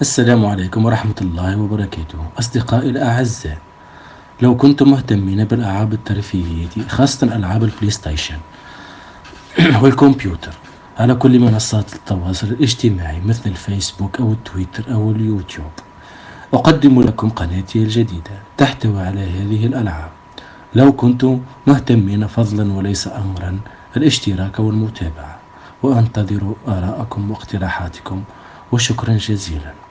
السلام عليكم ورحمة الله وبركاته. أصدقائي الأعزاء لو كنتم مهتمين بالألعاب الترفيهية خاصة ألعاب البلاي ستيشن والكمبيوتر على كل منصات التواصل الاجتماعي مثل الفيسبوك أو التويتر أو اليوتيوب. أقدم لكم قناتي الجديدة تحتوي على هذه الألعاب. لو كنتم مهتمين فضلا وليس أمرا الاشتراك والمتابعة. وأنتظر آراءكم واقتراحاتكم وشكرا جزيلا.